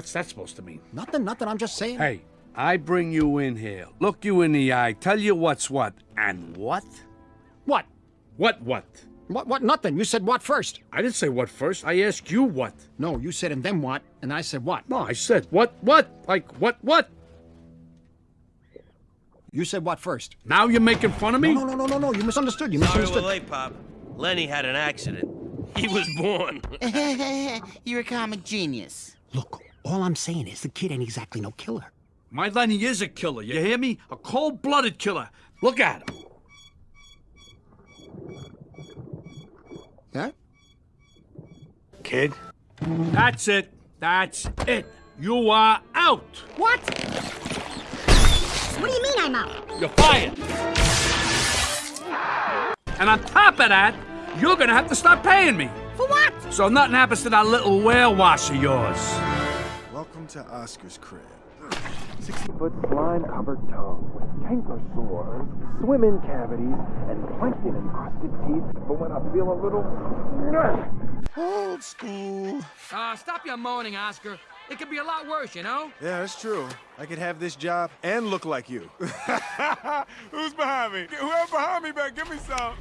What's that supposed to mean? Nothing, nothing. I'm just saying. Hey, I bring you in here, look you in the eye, tell you what's what, and what? What? What what? What? What? Nothing. You said what first? I didn't say what first. I asked you what. No, you said and then what, and I said what? No, I said what what? Like what what? You said what first? Now you're making fun of me? No, no, no, no, no. You misunderstood. You Sorry misunderstood. we're late, Pop. Lenny had an accident. He was born. You're a comic genius. Look, all I'm saying is the kid ain't exactly no killer. My Lenny is a killer, you hear me? A cold-blooded killer. Look at him. Yeah? Kid? That's it. That's it. You are out. What? What do you mean I'm out? You're fired. And on top of that, you're gonna have to start paying me. For what? So nothing happens to that little whale wash of yours. Welcome to Oscar's crib. 60-foot slime-covered tongue with canker sores, swim-in cavities, and plankton-encrusted teeth for when I feel a little... Old school. Uh, stop your moaning, Oscar. It could be a lot worse, you know? Yeah, that's true. I could have this job and look like you. Who's behind me? Whoever behind me better give me some.